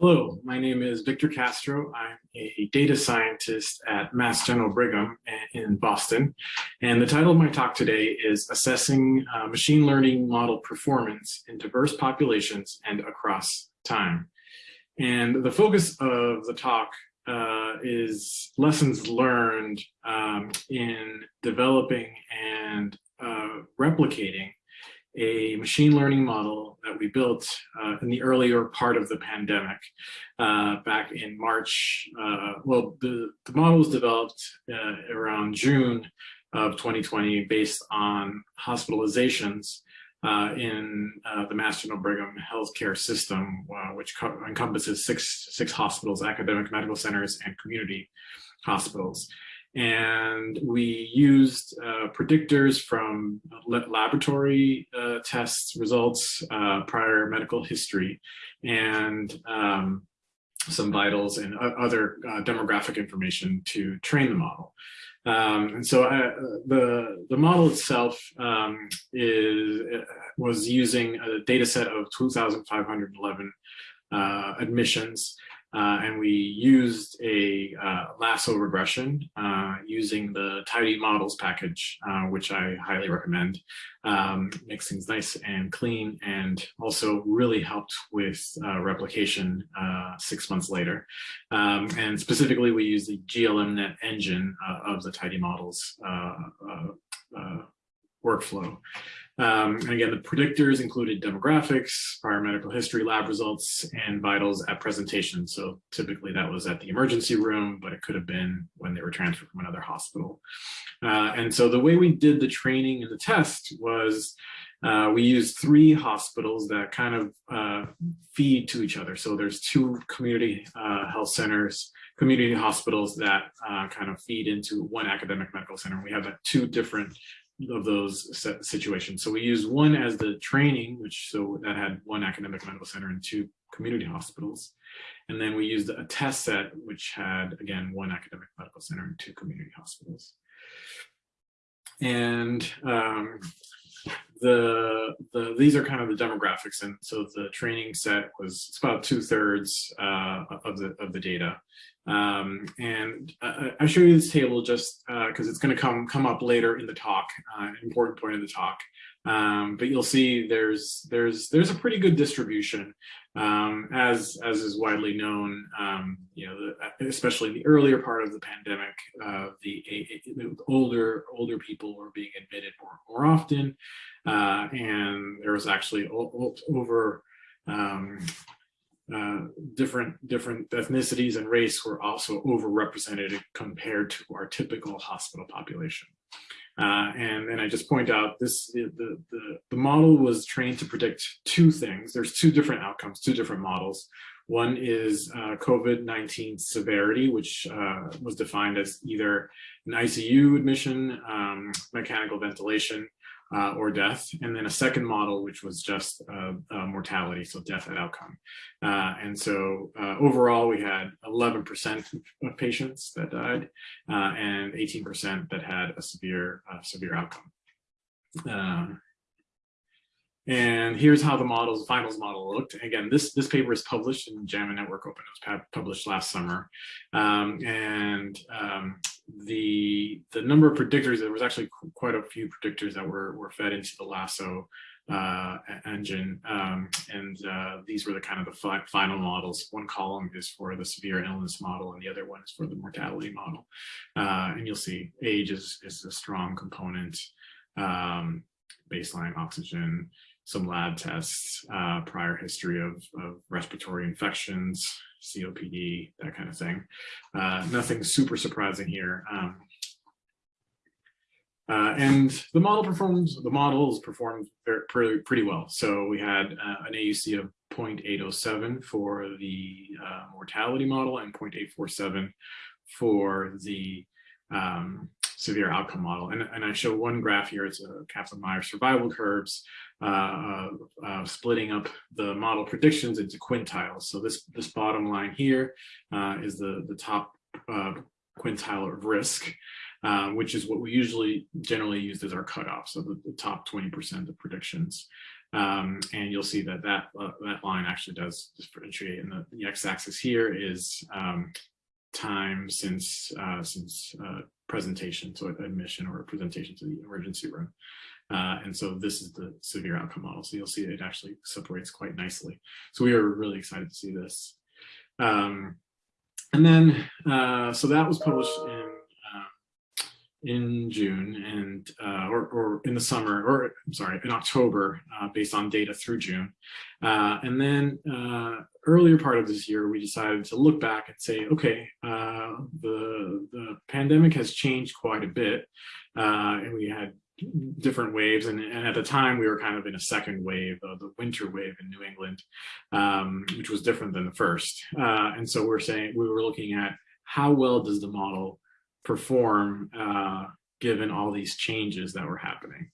Hello, my name is Victor Castro. I'm a data scientist at Mass General Brigham in Boston. And the title of my talk today is Assessing uh, Machine Learning Model Performance in Diverse Populations and Across Time. And the focus of the talk uh, is lessons learned um, in developing and uh, replicating a machine learning model that we built uh, in the earlier part of the pandemic uh, back in March. Uh, well, the, the model was developed uh, around June of 2020 based on hospitalizations uh, in uh, the General Brigham healthcare system, which encompasses six, six hospitals, academic medical centers, and community hospitals and we used uh, predictors from laboratory uh, tests results, uh, prior medical history, and um, some vitals and other uh, demographic information to train the model. Um, and so I, uh, the the model itself um, is uh, was using a data set of 2,511 admissions uh, and we used a uh, lasso regression uh, using the tidy models package, uh, which I highly recommend. Um, makes things nice and clean and also really helped with uh, replication uh, six months later. Um, and specifically, we use the GLMNet engine of the tidy models workflow. Um, and again, the predictors included demographics, prior medical history, lab results, and vitals at presentation. So typically that was at the emergency room, but it could have been when they were transferred from another hospital. Uh, and so the way we did the training and the test was uh, we used three hospitals that kind of uh, feed to each other. So there's two community uh, health centers, community hospitals that uh, kind of feed into one academic medical center. We have two different of those situations. So we used one as the training, which so that had one academic medical center and two community hospitals. And then we used a test set, which had, again, one academic medical center and two community hospitals. And um, the, the these are kind of the demographics. And so the training set was it's about two thirds uh, of the of the data. Um, and uh, I show you this table just because uh, it's going to come come up later in the talk, uh, important point in the talk. Um, but you'll see there's there's there's a pretty good distribution, um, as as is widely known. Um, you know, the, especially the earlier part of the pandemic, uh, the, the, older older people were being admitted more more often, uh, and there was actually over um, uh, different different ethnicities and race were also overrepresented compared to our typical hospital population. Uh, and then I just point out this the, the, the model was trained to predict two things. There's two different outcomes, two different models. One is uh, COVID-19 severity, which uh, was defined as either an ICU admission, um, mechanical ventilation, uh, or death, and then a second model, which was just uh, uh, mortality, so death at outcome. Uh, and so uh, overall, we had 11% of patients that died uh, and 18% that had a severe, severe outcome. Um, and here's how the models, the finals model looked. Again, this, this paper is published in JAMA Network Open. It was published last summer. Um, and um, the, the number of predictors, there was actually quite a few predictors that were, were fed into the Lasso uh, engine. Um, and uh, these were the kind of the fi final models. One column is for the severe illness model and the other one is for the mortality model. Uh, and you'll see age is, is a strong component, um, baseline oxygen, some lab tests, uh, prior history of, of, respiratory infections, COPD, that kind of thing. Uh, nothing super surprising here. Um, uh, and the model performs, the models performed very, pretty, well. So we had uh, an AUC of 0.807 for the uh, mortality model and 0.847 for the um, severe outcome model. And, and I show one graph here, it's a Kaplan-Meier survival curves, uh, uh, splitting up the model predictions into quintiles. So this, this bottom line here uh, is the, the top uh, quintile of risk. uh, which is what we usually generally use as our cutoff, so the, the top 20% of predictions. Um, and you'll see that that, uh, that line actually does differentiate. And the, the x-axis here is um, time since uh, since uh, presentation, so admission or presentation to the emergency room. Uh, and so this is the severe outcome model. So you'll see it actually separates quite nicely. So we are really excited to see this. Um, and then, uh, so that was published in in June and uh, or, or, in the summer or I'm sorry in October uh, based on data through June uh, and then earlier part of this year we decided to look back and say okay uh, the the pandemic has changed quite a bit uh, and we had different waves and, and, at the time we were kind of in a second wave of the winter wave in New England um, which was different than the first. And so we're saying we were looking at how well does the model perform uh, given all these changes that were happening.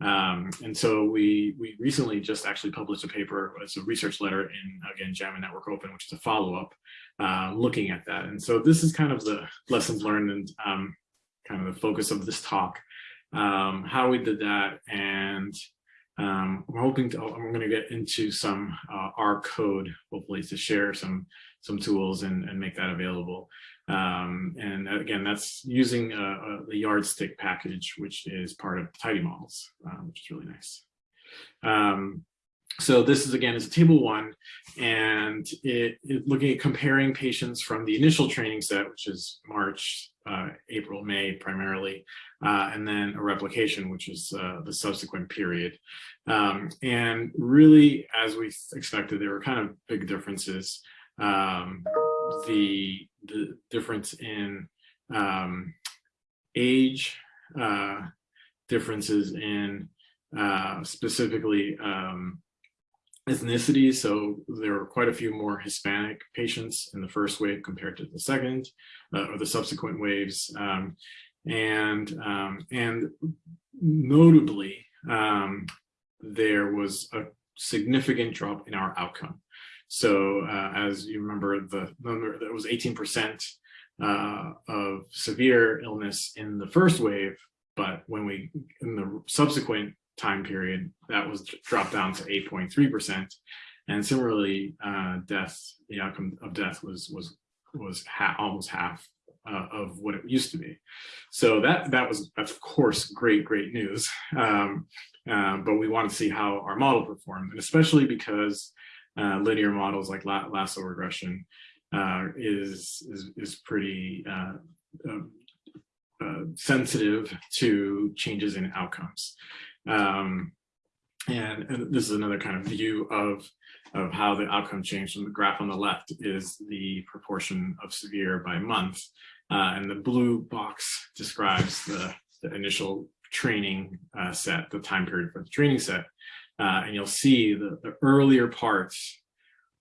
Um, and so we we recently just actually published a paper, it's a research letter in, again, JAMA Network Open, which is a follow-up uh, looking at that. And so this is kind of the lessons learned and um, kind of the focus of this talk, um, how we did that. And um, I'm hoping to, I'm going to get into some uh, R code, hopefully to share some some tools and, and make that available. Um, and again, that's using a, a, the yardstick package, which is part of tidy models, uh, which is really nice. Um, so this is again is a table one, and it, it, looking at comparing patients from the initial training set, which is March, uh, April, May primarily, uh, and then a replication, which is uh, the subsequent period. Um, and really, as we expected, there were kind of big differences. Um, the the difference in um, age, uh, differences in uh, specifically um, ethnicity. So there were quite a few more Hispanic patients in the first wave compared to the second uh, or the subsequent waves. Um, and, um, and notably, um, there was a significant drop in our outcome. So uh, as you remember, the number that was 18% uh, of severe illness in the first wave, but when we in the subsequent time period, that was dropped down to 8.3%. And similarly, uh, death, the outcome of death was was was ha almost half uh, of what it used to be. So that that was, of course, great, great news. Um, uh, but we want to see how our model performed, and especially because uh, linear models like lasso regression uh, is, is, is pretty uh, um, uh, sensitive to changes in outcomes. Um, and, and, this is another kind of view of, of how the outcome changed. And the graph on the left is the proportion of severe by month. Uh, and the blue box describes the, the initial training uh, set, the time period for the training set. Uh, and you'll see the, the earlier parts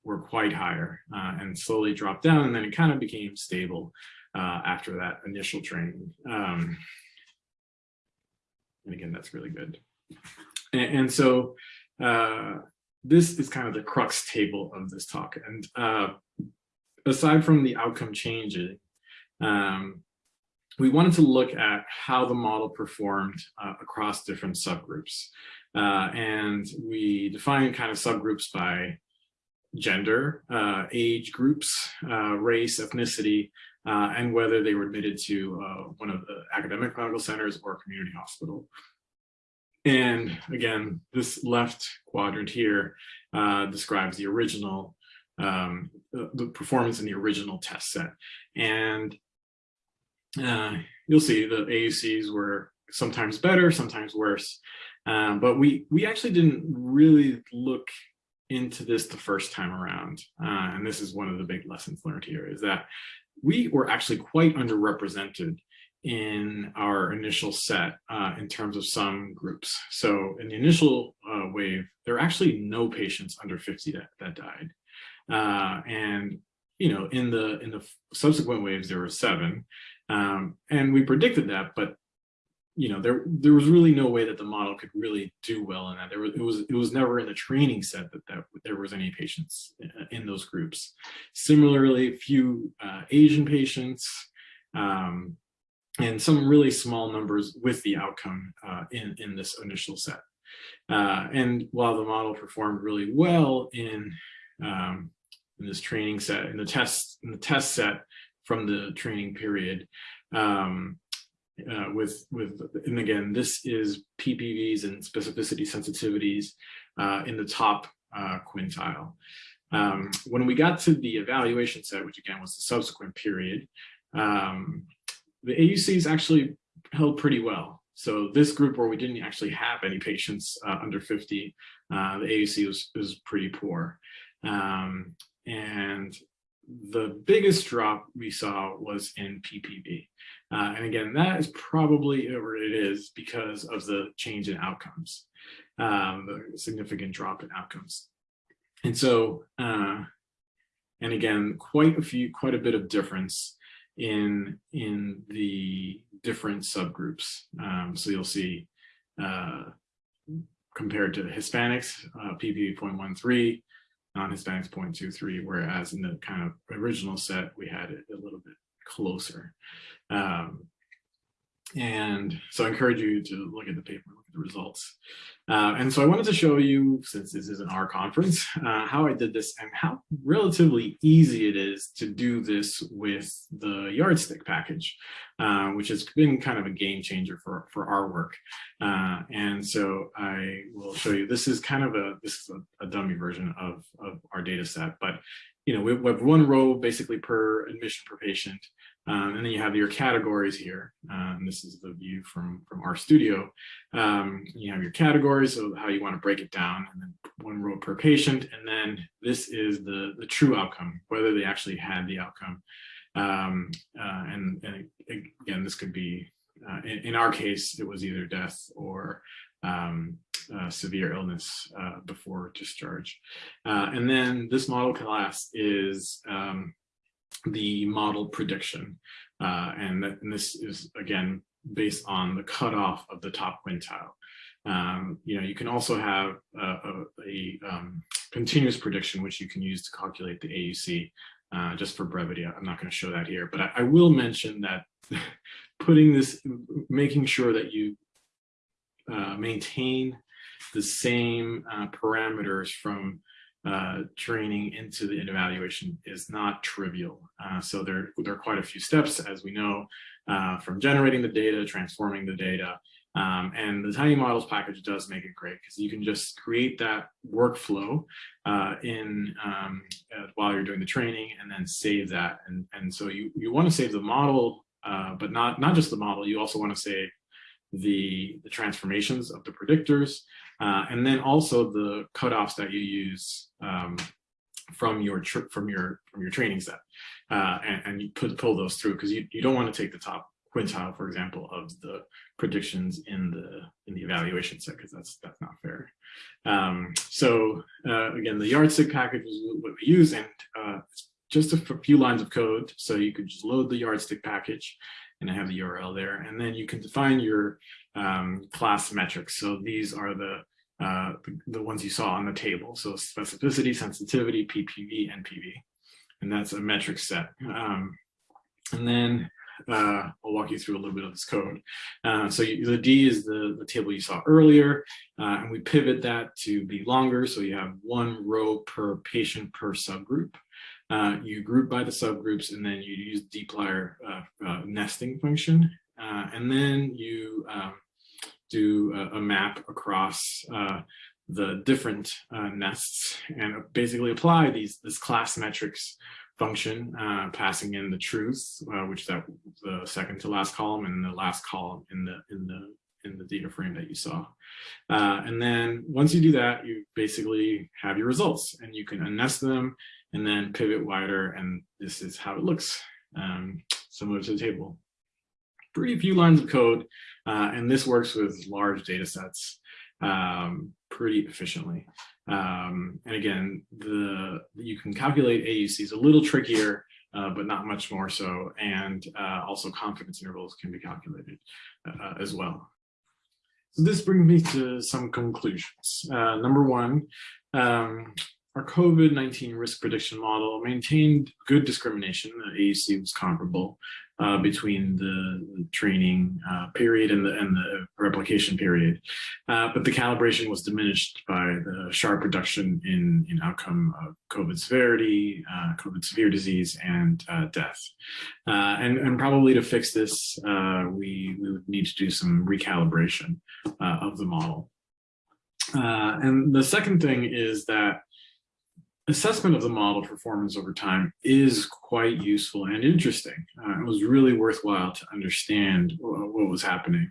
were quite higher uh, and slowly dropped down. And then it kind of became stable uh, after that initial training. Um, and again, that's really good. And, and so uh, this is kind of the crux table of this talk. And uh, aside from the outcome changing, um, we wanted to look at how the model performed uh, across different subgroups. Uh, and we defined kind of subgroups by gender, uh, age groups, uh, race, ethnicity, uh, and whether they were admitted to uh, one of the academic medical centers or community hospital. And again, this left quadrant here describes the original, um, the, performance in the original test set. And uh, you'll see the AUCs were sometimes better, sometimes worse. Um, but we we actually didn't really look into this the first time around. Uh, and this is one of the big lessons learned here is that we were actually quite underrepresented in our initial set uh, in terms of some groups. So in the initial uh, wave, there are actually no patients under 50 that, that died. Uh, and you know, in the in the subsequent waves, there were seven, um, and we predicted that, but you know, there there was really no way that the model could really do well in that. There was it was it was never in the training set that, that there was any patients in those groups. Similarly, few uh, Asian patients, um, and some really small numbers with the outcome uh, in, in this initial set. Uh, and while the model performed really well in, um, in this training set, in the test, in the test set from the training period, um, uh, with, with, and again, this is PPVs and specificity sensitivities uh, in the top uh, quintile. Um, when we got to the evaluation set, which again was the subsequent period, um, the AUCs actually held pretty well. So this group where we didn't actually have any patients uh, under 50, uh, the AUC was, was pretty poor. Um, and the biggest drop we saw was in PPV. Uh, and again, that is probably, or it is because of the change in outcomes, um, the significant drop in outcomes. And so, uh, and again, quite a few, quite a bit of difference in in the different subgroups. Um, so you'll see uh, compared to the Hispanics, uh, PPV 0.13, non-Hispanics 0.23, whereas in the kind of original set, we had it a little bit closer. Um, and so I encourage you to look at the paper, the results. Uh, and so I wanted to show you, since this is an R conference, uh, how I did this and how relatively easy it is to do this with the yardstick package, uh, which has been kind of a game changer for, for our work. Uh, and so I will show you, this is kind of a, this is a, a dummy version of, of our data set, but you know, we, we have one row basically per admission per patient. Um, and then you have your categories here. Um, this is the view from, from RStudio. Um, you have your categories, so how you want to break it down, and then one row per patient. And then this is the, the true outcome, whether they actually had the outcome. Um, uh, and, and, again, this could be, uh, in, in, our case, it was either death or uh, severe illness uh, before discharge. Uh, and then this model class is um, the model prediction. Uh, and, that, and this is, again, based on the cutoff of the top quintile. Um, you know, you can also have a, a, a um, continuous prediction, which you can use to calculate the AUC. Uh, just for brevity, I'm not going to show that here, but I, I will mention that putting this, making sure that you uh, maintain the same uh, parameters from uh, training into the evaluation is not trivial. Uh, so there, there are quite a few steps, as we know, uh, from generating the data, transforming the data, um, and the tidy models package does make it great because you can just create that workflow uh, in um, uh, while you're doing the training and then save that. And, and so you, you want to save the model, uh, but not, not just the model, you also want to save the, the transformations of the predictors, uh, and then also the cutoffs that you use um, from your from your from your training set, uh, and, and, you pull those through because you, you don't want to take the top quintile, for example, of the predictions in the in the evaluation set because that's that's not fair. Um, so uh, again, the yardstick package is what we use, and uh, just a few lines of code. So you could just load the yardstick package and I have the URL there. And then you can define your um, class metrics. So these are the, uh, the, the ones you saw on the table. So specificity, sensitivity, PPV, NPV, and that's a metric set. Um, and then uh, I'll walk you through a little bit of this code. Uh, so you, the D is the, the table you saw earlier, uh, and we pivot that to be longer. So you have one row per patient per subgroup. Uh, you group by the subgroups and then you use dplyr uh, uh, nesting function. Uh, and then you um, do a, a, map across uh, the different uh, nests and basically apply these this class metrics function, passing in the truth, which that the second to last column and the last column in the in the in the data frame that you saw. Uh, and then once you do that, you basically have your results and you can unnest them and then pivot wider. And this is how it looks, um, similar to the table. Pretty few lines of code. Uh, and this works with large data sets um, pretty efficiently. Um, and again, the you can calculate AUCs a little trickier, uh, but not much more so. And uh, also confidence intervals can be calculated uh, as well. So this brings me to some conclusions. Uh, number one, um, our COVID-19 risk prediction model maintained good discrimination. The AUC was comparable uh, between the, the training uh, period and the, and the replication period. Uh, but the calibration was diminished by the sharp reduction in, in outcome of COVID severity, uh, COVID severe disease, and uh, death. Uh, and, and probably to fix this, we, we would need to do some recalibration of the model. and the second thing is that assessment of the model performance over time is quite useful and interesting. Uh, it was really worthwhile to understand what was happening.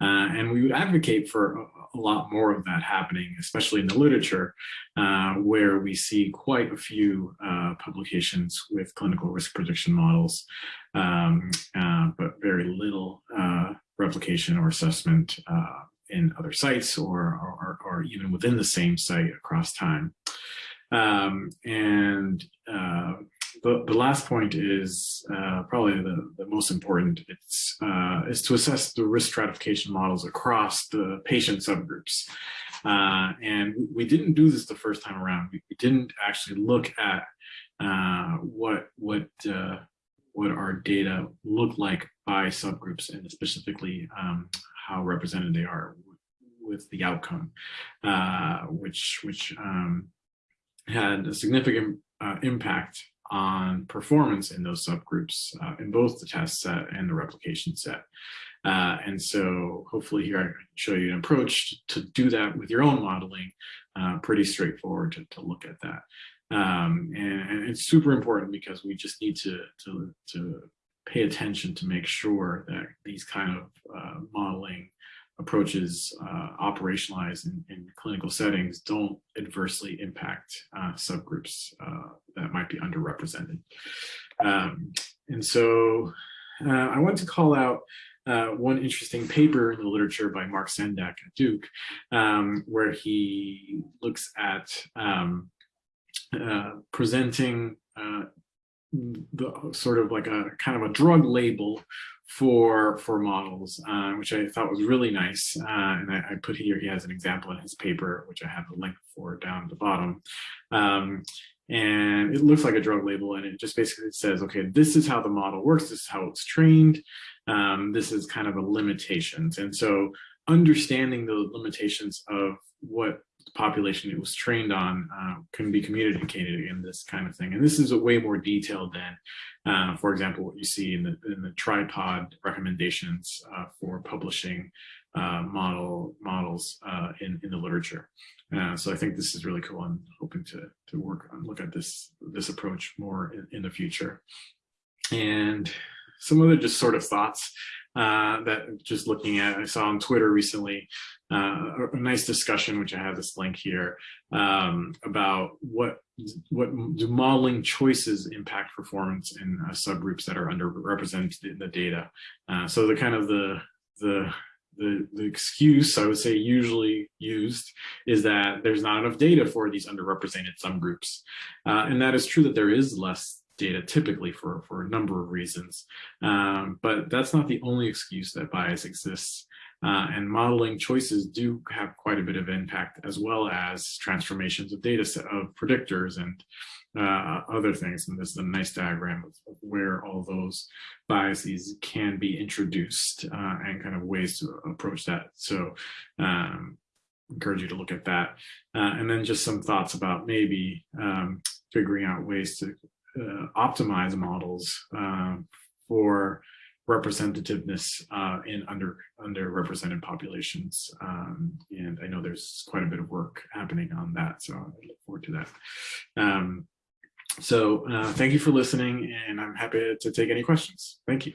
Uh, and we would advocate for a, lot more of that happening, especially in the literature, uh, where we see quite a few uh, publications with clinical risk prediction models, um, uh, but very little uh, replication or assessment in other sites or, or, or even within the same site across time. Um, and uh, the, the last point is uh, probably the, the most important. It's uh, is to assess the risk stratification models across the patient subgroups. Uh, and we didn't do this the first time around. We, we didn't actually look at uh, what what uh, what our data look like by subgroups and specifically um, how represented they are with the outcome, which which um, had a significant uh, impact on performance in those subgroups uh, in both the test set and the replication set. Uh, and so hopefully here I can show you an approach to do that with your own modeling, uh, pretty straightforward to, to look at that. Um, and, and, it's super important because we just need to, to, to pay attention to make sure that these kind of uh, modeling approaches uh, operationalized in, in, clinical settings don't adversely impact uh, subgroups uh, that might be underrepresented. Um, and so uh, I want to call out uh, one interesting paper in the literature by Mark Sendak at Duke, um, where he looks at um, uh, presenting the sort of like a kind of a drug label for for models, uh, which I thought was really nice. Uh, and I, I, put here, he has an example in his paper, which I have a link for down at the bottom. Um, and it looks like a drug label and it just basically says, okay, this is how the model works. This is how it's trained. Um, this is kind of a limitations. And so understanding the limitations of what population it was trained on uh, can be communicated in this kind of thing. And this is a way more detailed than, uh, for example, what you see in the, in the tripod recommendations uh, for publishing uh, model models uh, in, in the literature. Uh, so I think this is really cool. I'm hoping to, to work on look at this, this approach more in, in the future. And some other just sort of thoughts uh, that just looking at, I saw on Twitter recently, uh, a nice discussion, which I have this link here, um, about what what do modeling choices impact performance in uh, subgroups that are underrepresented in the data. Uh, so the kind of the the the, the excuse I would say usually used is that there's not enough data for these underrepresented subgroups. Uh, and that is true that there is less data typically for, for a number of reasons. Um, but that's not the only excuse that bias exists. Uh, and modeling choices do have quite a bit of impact as well as transformations of data set of predictors and uh, other things. And this is a nice diagram of, where all those biases can be introduced uh, and kind of ways to approach that. So um, encourage you to look at that. Uh, and then just some thoughts about maybe um, figuring out ways to uh, optimize models uh, for representativeness uh, in under underrepresented populations. Um, and I know there's quite a bit of work happening on that, so I look forward to that. Um, so uh, thank you for listening, and I'm happy to take any questions. Thank you.